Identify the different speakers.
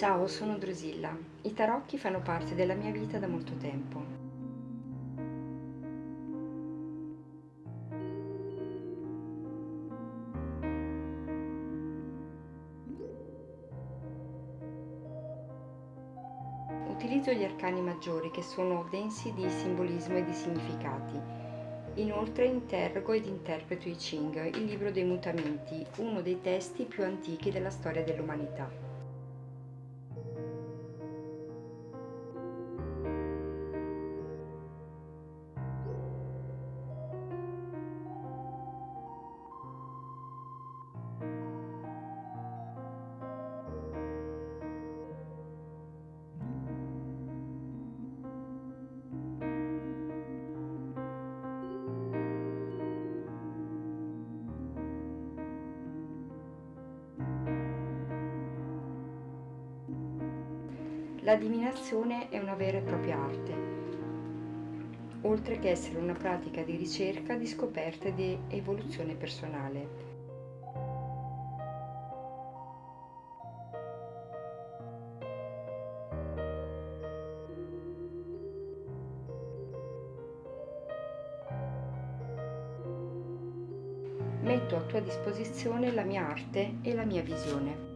Speaker 1: Ciao, sono Drusilla. I tarocchi fanno parte della mia vita da molto tempo. Utilizzo gli arcani maggiori che sono densi di simbolismo e di significati. Inoltre interrogo ed interpreto i Ching, il libro dei mutamenti, uno dei testi più antichi della storia dell'umanità. La divinazione è una vera e propria arte, oltre che essere una pratica di ricerca, di scoperta e di evoluzione personale. Metto a tua disposizione la mia arte e la mia visione.